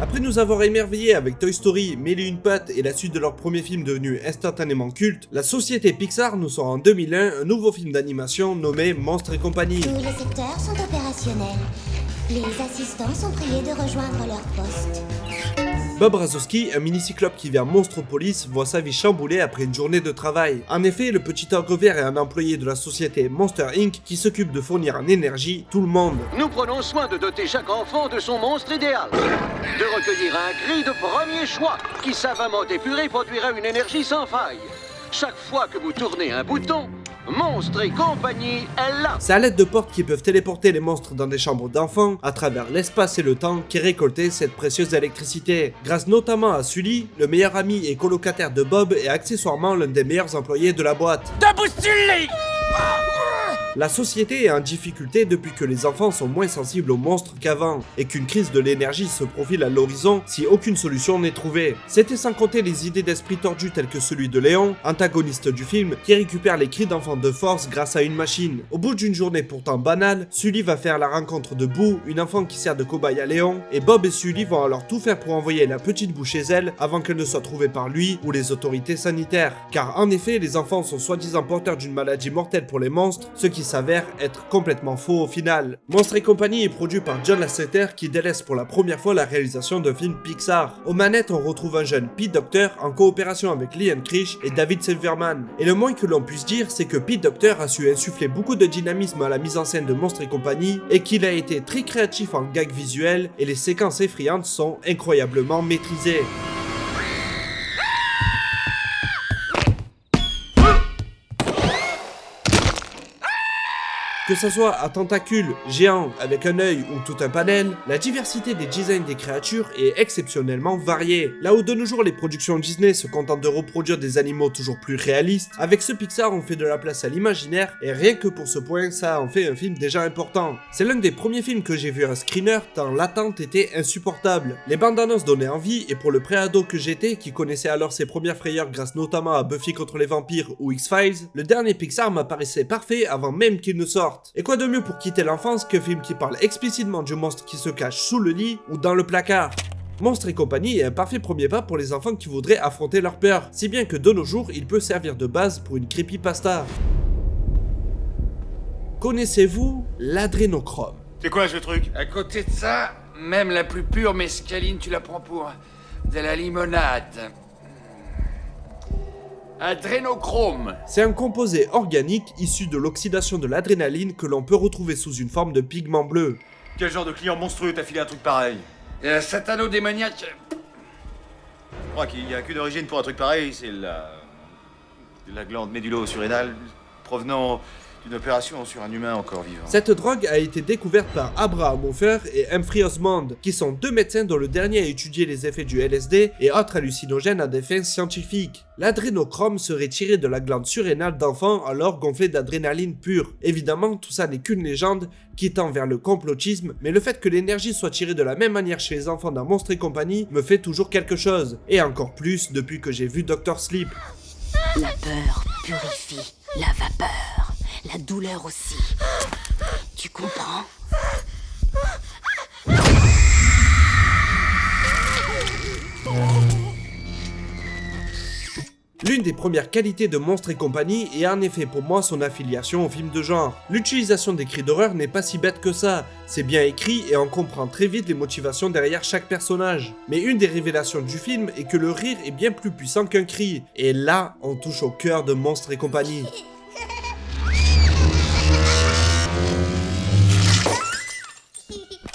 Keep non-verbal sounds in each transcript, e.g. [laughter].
Après nous avoir émerveillés avec Toy Story, et une pattes et la suite de leur premier film devenu instantanément culte, la société Pixar nous sort en 2001 un nouveau film d'animation nommé Monstres et compagnie. Tous les secteurs sont opérationnels. Les assistants sont priés de rejoindre leur poste. Bob Razowski, un mini-cyclope qui vient Monstropolis, voit sa vie chamboulée après une journée de travail. En effet, le petit ogre vert est un employé de la société Monster Inc. qui s'occupe de fournir en énergie tout le monde. Nous prenons soin de doter chaque enfant de son monstre idéal. De recueillir un cri de premier choix qui savamment épuré produira une énergie sans faille. Chaque fois que vous tournez un bouton, Monstre et compagnie est là. C'est à l'aide de portes qui peuvent téléporter les monstres dans des chambres d'enfants à travers l'espace et le temps qu'est récoltée cette précieuse électricité. Grâce notamment à Sully, le meilleur ami et colocataire de Bob et accessoirement l'un des meilleurs employés de la boîte. Debout Sully La société est en difficulté depuis que les enfants sont moins sensibles aux monstres qu'avant, et qu'une crise de l'énergie se profile à l'horizon si aucune solution n'est trouvée. C'était sans compter les idées d'esprit tordus telles que celui de Léon, antagoniste du film, qui récupère les cris d'enfants de force grâce à une machine. Au bout d'une journée pourtant banale, Sully va faire la rencontre de Boo, une enfant qui sert de cobaye à Léon, et Bob et Sully vont alors tout faire pour envoyer la petite Boo chez elle avant qu'elle ne soit trouvée par lui ou les autorités sanitaires. Car en effet, les enfants sont soi-disant porteurs d'une maladie mortelle pour les monstres, ce qui s'avère être complètement faux au final. Monstre et compagnie est produit par John Lasseter qui délaisse pour la première fois la réalisation d'un film Pixar. Aux manettes, on retrouve un jeune Pete Docter en coopération avec Liam Krish et David Silverman. Et le moins que l'on puisse dire, c'est que Pete Docter a su insuffler beaucoup de dynamisme à la mise en scène de Monstre et compagnie et qu'il a été très créatif en gags visuels et les séquences effrayantes sont incroyablement maîtrisées. Que ce soit à tentacules, géants, avec un œil ou tout un panel, la diversité des designs des créatures est exceptionnellement variée. Là où de nos jours les productions Disney se contentent de reproduire des animaux toujours plus réalistes, avec ce Pixar on fait de la place à l'imaginaire et rien que pour ce point ça en fait un film déjà important. C'est l'un des premiers films que j'ai vu un screener tant l'attente était insupportable. Les bandes annonces donnaient envie et pour le pré-ado que j'étais qui connaissait alors ses premières frayeurs grâce notamment à Buffy contre les vampires ou X-Files, le dernier Pixar m'apparaissait parfait avant même qu'il ne sorte. Et quoi de mieux pour quitter l'enfance qu'un film qui parle explicitement du monstre qui se cache sous le lit ou dans le placard? Monstre et compagnie est un parfait premier pas pour les enfants qui voudraient affronter leur peur, si bien que de nos jours, il peut servir de base pour une creepypasta. Connaissez-vous l'adrénochrome? C'est quoi ce truc? À côté de ça, même la plus pure mescaline, tu la prends pour de la limonade. Adrénochrome. C'est un composé organique issu de l'oxydation de l'adrénaline que l'on peut retrouver sous une forme de pigment bleu. Quel genre de client monstrueux t'a filé un truc pareil? Un satano démoniaque. Je crois qu'il y a qu'une origine pour un truc pareil, c'est la... la glande médulo-surrénale provenant d'une opération sur un humain encore vivant. Cette drogue a été découverte par Abraham Hofer et Humphrey Osmond, qui sont deux médecins dont le dernier a étudié les effets du LSD et autres hallucinogènes à des fins scientifiques. L'adrénochrome serait tiré de la glande surrénale d'enfants alors gonflée d'adrénaline pure. Évidemment, tout ça n'est qu'une légende qui tend vers le complotisme, mais le fait que l'énergie soit tirée de la même manière chez les enfants d'un monstre et compagnie me fait toujours quelque chose. Et encore plus depuis que j'ai vu Dr. Sleep. La peur purifie la vapeur, la douleur aussi. Tu comprends? L'une des premières qualités de Monstre et compagnie est en effet pour moi son affiliation au film de genre. L'utilisation des cris d'horreur n'est pas si bête que ça, c'est bien écrit et on comprend très vite les motivations derrière chaque personnage. Mais une des révélations du film est que le rire est bien plus puissant qu'un cri, et là on touche au cœur de Monstre et compagnie.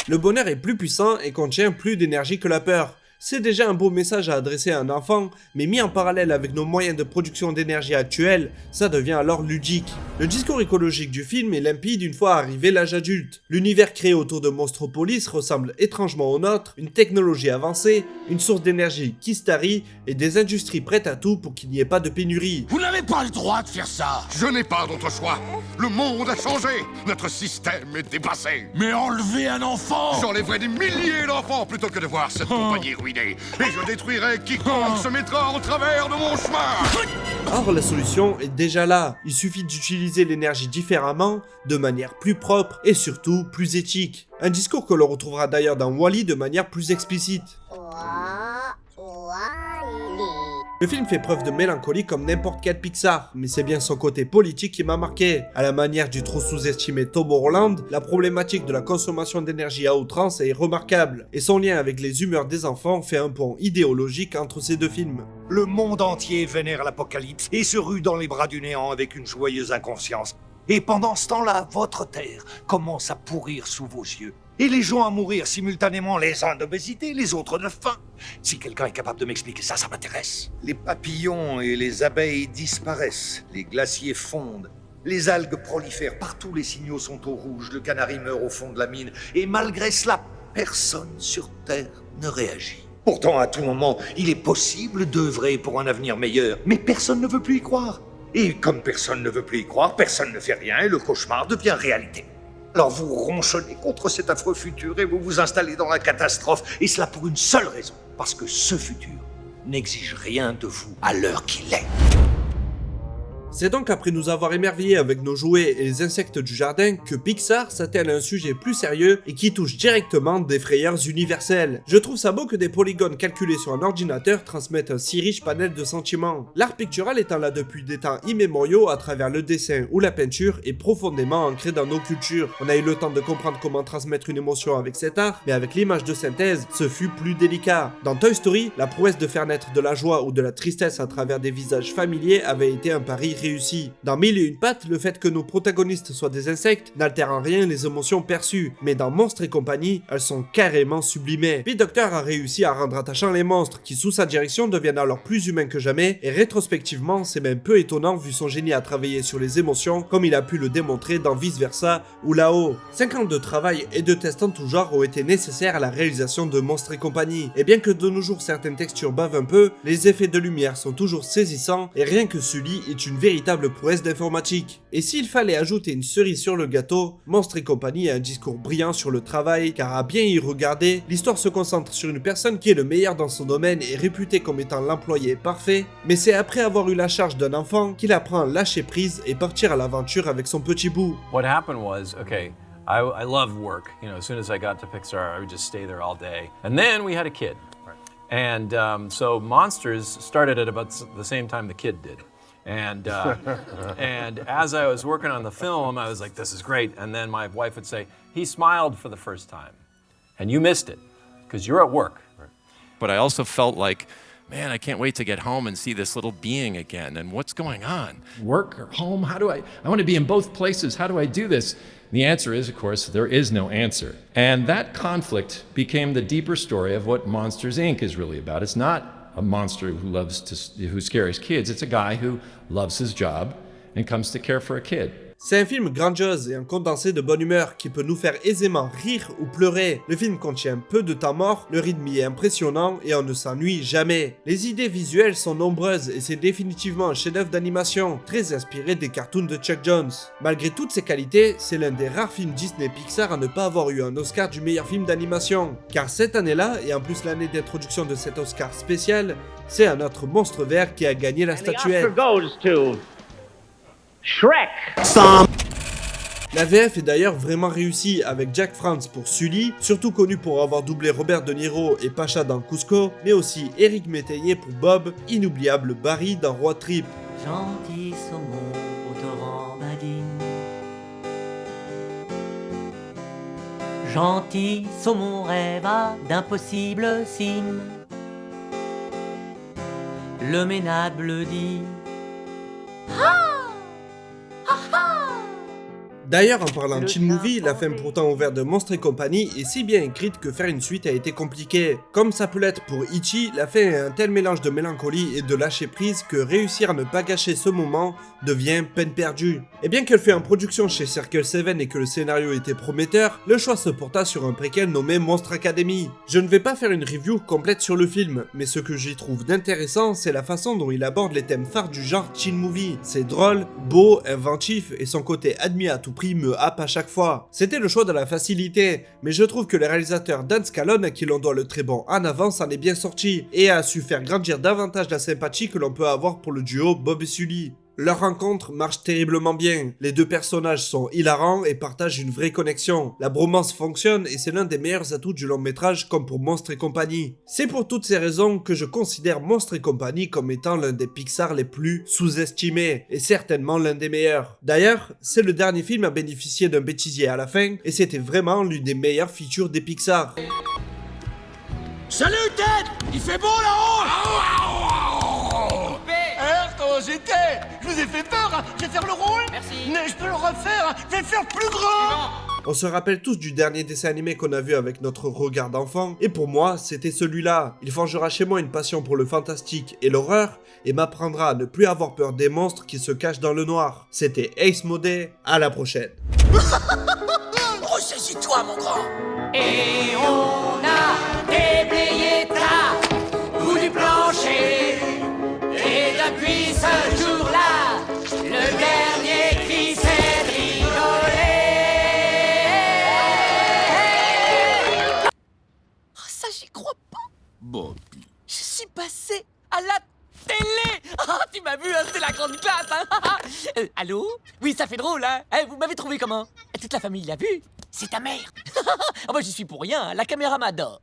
Le bonheur est plus puissant et contient plus d'énergie que la peur. C'est déjà un beau message à adresser à un enfant, mais mis en parallèle avec nos moyens de production d'énergie actuels, ça devient alors ludique. Le discours écologique du film est limpide une fois arrivé l'âge adulte. L'univers créé autour de Monstropolis ressemble étrangement au nôtre, une technologie avancée, une source d'énergie qui starie et des industries prêtes à tout pour qu'il n'y ait pas de pénurie. Vous n'avez pas le droit de faire ça Je n'ai pas d'autre choix. Le monde a changé. Notre système est dépassé. Mais enlever un enfant J'enlèverai des milliers d'enfants plutôt que de voir cette compagnie ruinée. Et je détruirai quiconque se mettra en travers de mon chemin. Or, la solution est déjà là. Il suffit d'utiliser l'énergie différemment, de manière plus propre et surtout plus éthique. Un discours que l'on retrouvera d'ailleurs dans Wally de manière plus explicite. Le film fait preuve de mélancolie comme n'importe quel Pixar, mais c'est bien son côté politique qui m'a marqué. À la manière du trop sous-estimé Tomorrowland, la problématique de la consommation d'énergie à outrance est remarquable, et son lien avec les humeurs des enfants fait un pont idéologique entre ces deux films. Le monde entier vénère l'apocalypse et se rue dans les bras du néant avec une joyeuse inconscience. Et pendant ce temps-là, votre terre commence à pourrir sous vos yeux. Et les gens à mourir simultanément, les uns d'obésité, les autres de faim. Si quelqu'un est capable de m'expliquer ça, ça m'intéresse. Les papillons et les abeilles disparaissent, les glaciers fondent, les algues prolifèrent, partout les signaux sont au rouge, le canari meurt au fond de la mine, et malgré cela, personne sur Terre ne réagit. Pourtant, à tout moment, il est possible d'œuvrer pour un avenir meilleur, mais personne ne veut plus y croire. Et comme personne ne veut plus y croire, personne ne fait rien et le cauchemar devient réalité. Alors vous ronchonnez contre cet affreux futur et vous vous installez dans la catastrophe, et cela pour une seule raison, parce que ce futur n'exige rien de vous à l'heure qu'il est. C'est donc après nous avoir émerveillés avec nos jouets et les insectes du jardin que Pixar s'attelle à un sujet plus sérieux et qui touche directement des frayeurs universelles. Je trouve ça beau que des polygones calculés sur un ordinateur transmettent un si riche panel de sentiments. L'art pictural étant là depuis des temps immémoriaux à travers le dessin ou la peinture est profondément ancré dans nos cultures. On a eu le temps de comprendre comment transmettre une émotion avec cet art, mais avec l'image de synthèse, ce fut plus délicat. Dans Toy Story, la prouesse de faire naître de la joie ou de la tristesse à travers des visages familiers avait été un pari Dans Mille et une pattes, le fait que nos protagonistes soient des insectes n'altère en rien les émotions perçues, mais dans Monstres et compagnie, elles sont carrément sublimées. Pete Docter a réussi à rendre attachants les monstres qui sous sa direction deviennent alors plus humains que jamais, et rétrospectivement c'est même peu étonnant vu son génie à travailler sur les émotions comme il a pu le démontrer dans Vice Versa ou là-haut. 5 ans de travail et de tests en tout genre ont été nécessaires à la réalisation de Monstres et compagnie, et bien que de nos jours certaines textures bavent un peu, les effets de lumière sont toujours saisissants et rien que Sully est une véritable prouesse d'informatique. Et s'il fallait ajouter une cerise sur le gâteau, Monstre et compagnie a un discours brillant sur le travail, car à bien y regarder, l'histoire se concentre sur une personne qui est le meilleur dans son domaine et réputée comme étant l'employé parfait, mais c'est après avoir eu la charge d'un enfant qu'il apprend à lâcher prise et partir à l'aventure avec son petit bout. What happened was, okay, I, I loved work. You know, as soon as I got to Pixar, I would just stay there all day. And then we had a kid. And um, so Monsters started at about the same time the kid did. And, uh, and as I was working on the film, I was like, this is great. And then my wife would say, he smiled for the first time. And you missed it because you're at work. But I also felt like, man, I can't wait to get home and see this little being again. And what's going on? Work or home? How do I? I want to be in both places. How do I do this? The answer is, of course, there is no answer. And that conflict became the deeper story of what Monsters Inc. is really about. It's not a monster who loves to, who scares kids. It's a guy who loves his job and comes to care for a kid. C'est un film grandiose et un condensé de bonne humeur qui peut nous faire aisément rire ou pleurer. Le film contient peu de temps mort, le rythme y est impressionnant et on ne s'ennuie jamais. Les idées visuelles sont nombreuses et c'est définitivement un chef-d'œuvre d'animation, très inspiré des cartoons de Chuck Jones. Malgré toutes ses qualités, c'est l'un des rares films Disney Pixar à ne pas avoir eu un Oscar du meilleur film d'animation. Car cette année-là, et en plus l'année d'introduction de cet Oscar spécial, c'est un autre monstre vert qui a gagné la statuette. Shrek. La VF est d'ailleurs vraiment réussie avec Jack France pour Sully, surtout connu pour avoir doublé Robert De Niro et Pacha dans Cusco, mais aussi Eric Métayer pour Bob, inoubliable Barry dans Road Trip. Gentil saumon au torrent badine. Gentil saumon rêva d'impossibles cimes. Le ménable dit D'ailleurs, en parlant de Chin Movie, la fin pourtant ouverte de Monstres et compagnie est si bien écrite que faire une suite a été compliqué. Comme ça peut l'être pour Ichi, la fin est un tel mélange de mélancolie et de lâcher prise que réussir à ne pas gâcher ce moment devient peine perdue. Et bien qu'elle fait en production chez Circle 7 et que le scénario était prometteur, le choix se porta sur un préquel nommé Monstre Academy. Je ne vais pas faire une review complète sur le film, mais ce que j'y trouve d'intéressant, c'est la façon dont il aborde les thèmes phares du genre teen movie. C'est drôle, beau, inventif et son côté admis à tout me happe à chaque fois. C'était le choix de la facilité, mais je trouve que le réalisateur Dan Scalone, à qui l'on doit le très bon en avance, en est bien sorti et a su faire grandir davantage la sympathie que l'on peut avoir pour le duo Bob et Sully. Leur rencontre marche terriblement bien, les deux personnages sont hilarants et partagent une vraie connexion. La bromance fonctionne et c'est l'un des meilleurs atouts du long métrage comme pour Monstre et compagnie. C'est pour toutes ces raisons que je considère Monstre et compagnie comme étant l'un des Pixar les plus sous-estimés et certainement l'un des meilleurs. D'ailleurs, c'est le dernier film à bénéficier d'un bêtisier à la fin et c'était vraiment l'une des meilleures features des Pixar. Salut, Ted Il fait beau là-haut J'étais Je vous ai fait peur hein. Je vais faire le rôle Merci Mais je peux le refaire hein. Je vais faire plus grand On se rappelle tous du dernier dessin animé qu'on a vu avec notre regard d'enfant, et pour moi, c'était celui-là. Il forgera chez moi une passion pour le fantastique et l'horreur, et m'apprendra à ne plus avoir peur des monstres qui se cachent dans le noir. C'était Ace Modé, à la prochaine. [laughs] Ressaisis-toi, mon grand Et on a déblayé ce jour-là, le dernier cri c'est de rigoler. Oh, ça, j'y crois pas. Bobby. Je suis passé à la télé. Ah, tu m'as vu, hein, c'est la grande classe, hein. Euh, Allô? Oui, ça fait drôle, hein. Eh, Vous m'avez trouvé comment? Toute la famille l'a vu. C'est ta mère. [laughs] Oh, bah, j'y suis pour rien, hein, la caméra m'adore